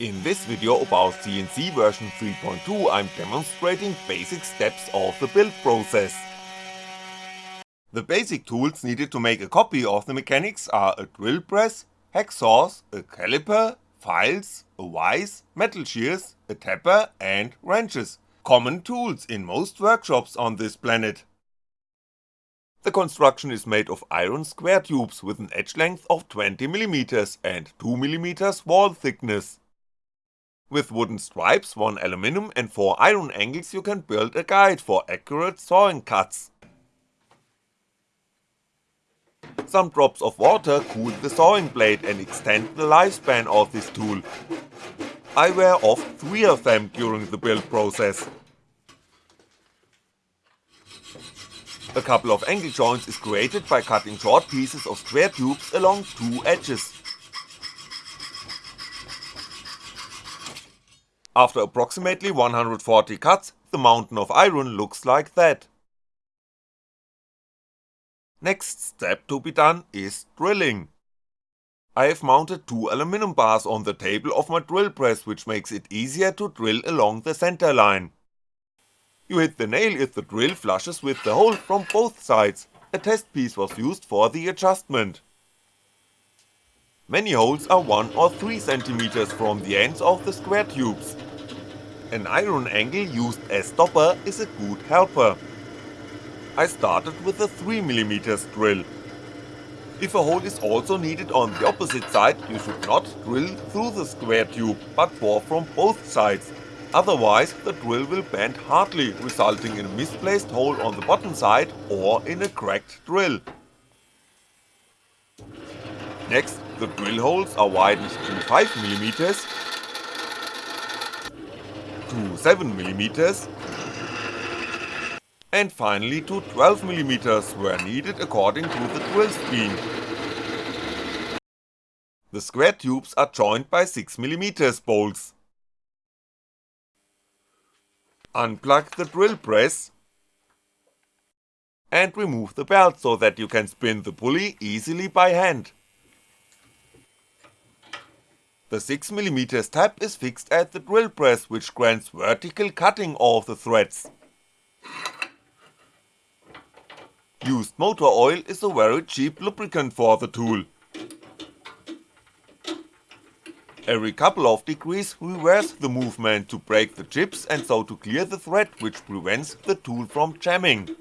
In this video about CNC version 3.2 I'm demonstrating basic steps of the build process. The basic tools needed to make a copy of the mechanics are a drill press, hacksaws, a caliper, files, a vise, metal shears, a tapper and wrenches, common tools in most workshops on this planet. The construction is made of iron square tubes with an edge length of 20mm and 2mm wall thickness. With wooden stripes, one aluminum and 4 iron angles you can build a guide for accurate sawing cuts. Some drops of water cool the sawing blade and extend the lifespan of this tool. I wear off 3 of them during the build process. A couple of angle joints is created by cutting short pieces of square tubes along two edges. After approximately 140 cuts, the mountain of iron looks like that. Next step to be done is drilling. I have mounted two aluminum bars on the table of my drill press which makes it easier to drill along the center line. You hit the nail if the drill flushes with the hole from both sides, a test piece was used for the adjustment. Many holes are 1 or 3cm from the ends of the square tubes. An iron angle used as stopper is a good helper. I started with a 3mm drill. If a hole is also needed on the opposite side, you should not drill through the square tube, but bore from both sides, otherwise the drill will bend hardly, resulting in a misplaced hole on the bottom side or in a cracked drill. Next, the drill holes are widened to 5mm, to 7mm, and finally to 12mm where needed according to the drill speed. The square tubes are joined by 6mm bolts. Unplug the drill press and remove the belt so that you can spin the pulley easily by hand. The 6mm tab is fixed at the drill press which grants vertical cutting of the threads. Used motor oil is a very cheap lubricant for the tool. Every couple of degrees reverse the movement to break the chips and so to clear the thread which prevents the tool from jamming.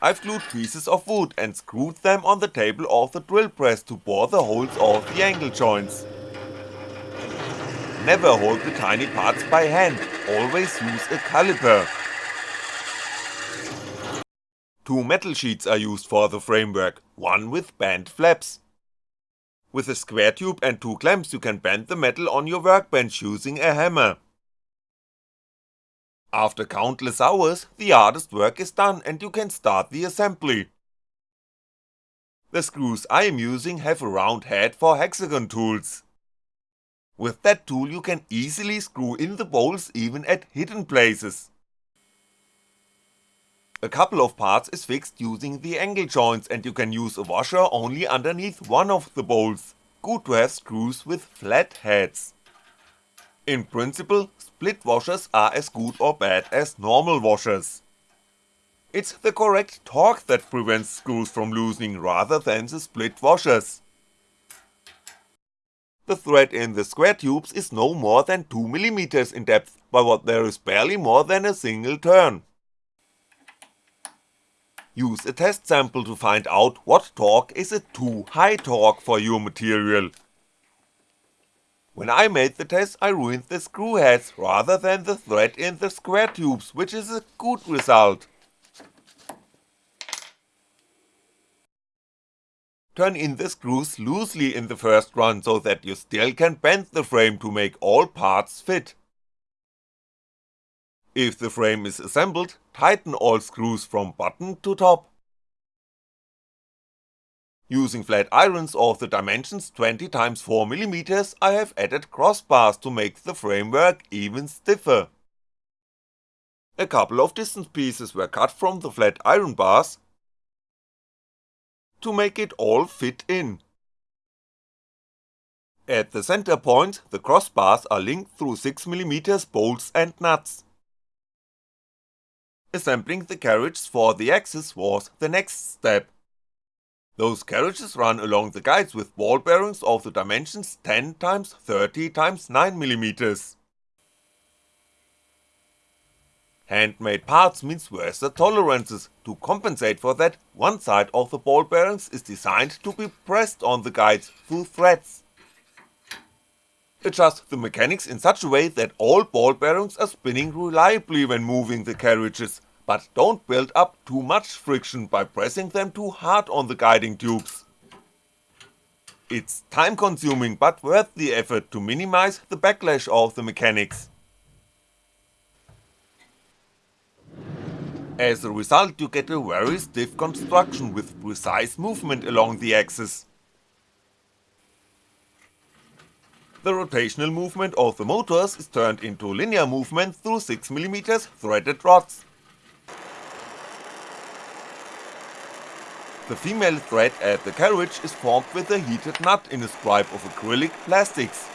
I've glued pieces of wood and screwed them on the table of the drill press to bore the holes of the angle joints. Never hold the tiny parts by hand, always use a caliper. Two metal sheets are used for the framework, one with bent flaps. With a square tube and two clamps you can bend the metal on your workbench using a hammer. After countless hours, the hardest work is done and you can start the assembly. The screws I am using have a round head for hexagon tools. With that tool you can easily screw in the bolts even at hidden places. A couple of parts is fixed using the angle joints and you can use a washer only underneath one of the bolts, good to have screws with flat heads. In principle, split washers are as good or bad as normal washers. It's the correct torque that prevents screws from loosening rather than the split washers. The thread in the square tubes is no more than 2mm in depth, but there is barely more than a single turn. Use a test sample to find out what torque is a too high torque for your material when I made the test I ruined the screw heads rather than the thread in the square tubes, which is a good result. Turn in the screws loosely in the first run so that you still can bend the frame to make all parts fit. If the frame is assembled, tighten all screws from bottom to top. Using flat irons of the dimensions 20x4mm I have added crossbars to make the framework even stiffer. A couple of distance pieces were cut from the flat iron bars to make it all fit in. At the center point, the crossbars are linked through 6mm bolts and nuts. Assembling the carriages for the axis was the next step. Those carriages run along the guides with ball bearings of the dimensions 10x 30x 9mm. Handmade parts means worse tolerances, to compensate for that, one side of the ball bearings is designed to be pressed on the guides through threads. Adjust the mechanics in such a way that all ball bearings are spinning reliably when moving the carriages, but don't build up too much friction by pressing them too hard on the guiding tubes. It's time consuming but worth the effort to minimize the backlash of the mechanics. As a result you get a very stiff construction with precise movement along the axis. The rotational movement of the motors is turned into linear movement through 6mm threaded rods. The female thread at the carriage is formed with a heated nut in a stripe of acrylic plastics.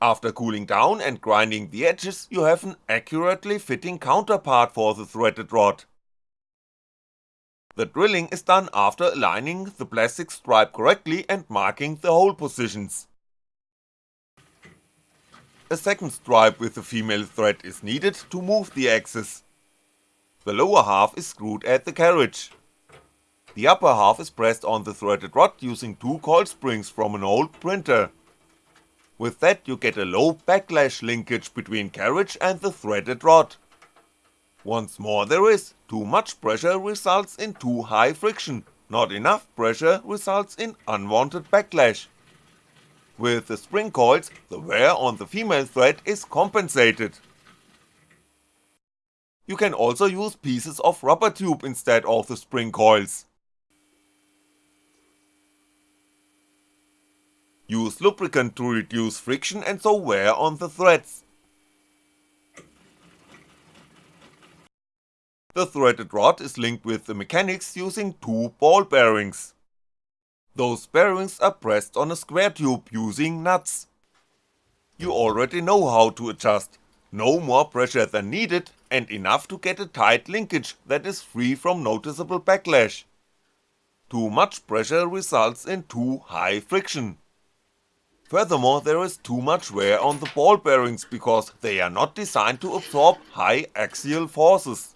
After cooling down and grinding the edges you have an accurately fitting counterpart for the threaded rod. The drilling is done after aligning the plastic stripe correctly and marking the hole positions. A second stripe with the female thread is needed to move the axis. The lower half is screwed at the carriage. The upper half is pressed on the threaded rod using two coil springs from an old printer. With that you get a low backlash linkage between carriage and the threaded rod. Once more there is, too much pressure results in too high friction, not enough pressure results in unwanted backlash. With the spring coils, the wear on the female thread is compensated. You can also use pieces of rubber tube instead of the spring coils. Use lubricant to reduce friction and so wear on the threads. The threaded rod is linked with the mechanics using two ball bearings. Those bearings are pressed on a square tube using nuts. You already know how to adjust, no more pressure than needed and enough to get a tight linkage that is free from noticeable backlash. Too much pressure results in too high friction. Furthermore there is too much wear on the ball bearings because they are not designed to absorb high axial forces.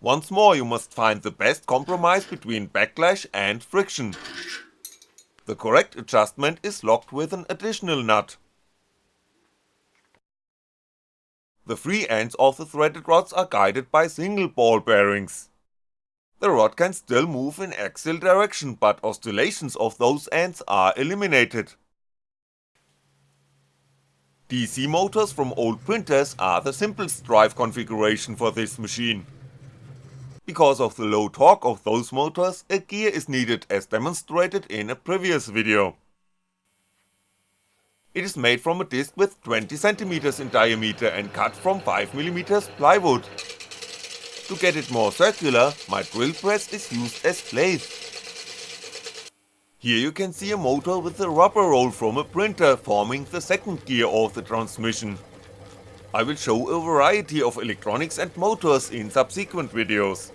Once more you must find the best compromise between backlash and friction. The correct adjustment is locked with an additional nut. The free ends of the threaded rods are guided by single ball bearings. The rod can still move in axial direction but oscillations of those ends are eliminated. DC motors from old printers are the simplest drive configuration for this machine. Because of the low torque of those motors, a gear is needed as demonstrated in a previous video. It is made from a disc with 20cm in diameter and cut from 5mm plywood. To get it more circular, my drill press is used as lathe. Here you can see a motor with a rubber roll from a printer forming the second gear of the transmission. I will show a variety of electronics and motors in subsequent videos.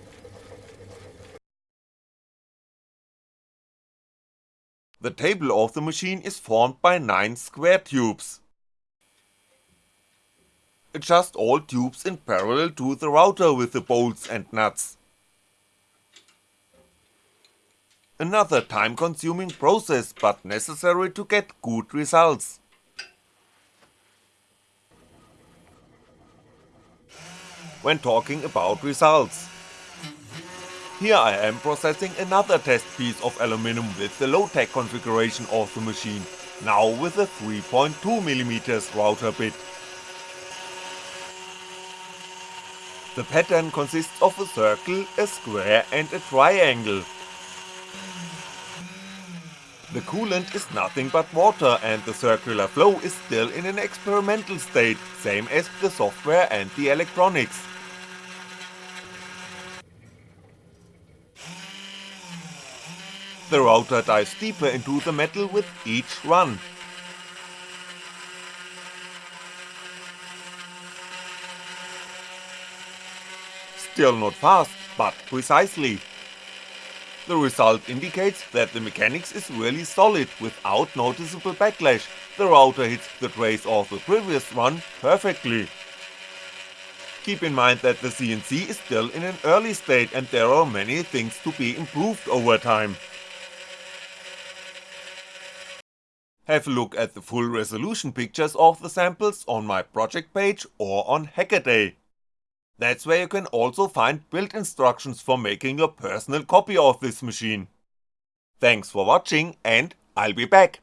The table of the machine is formed by 9 square tubes. Adjust all tubes in parallel to the router with the bolts and nuts. Another time consuming process but necessary to get good results. When talking about results. Here I am processing another test piece of aluminum with the low-tech configuration of the machine, now with a 3.2mm router bit. The pattern consists of a circle, a square and a triangle, The coolant is nothing but water and the circular flow is still in an experimental state, same as the software and the electronics. The router dives deeper into the metal with each run. Still not fast, but precisely. The result indicates that the mechanics is really solid without noticeable backlash, the router hits the trace of the previous run perfectly. Keep in mind that the CNC is still in an early state and there are many things to be improved over time. Have a look at the full resolution pictures of the samples on my project page or on Hackaday. That's where you can also find build instructions for making your personal copy of this machine. Thanks for watching and I'll be back.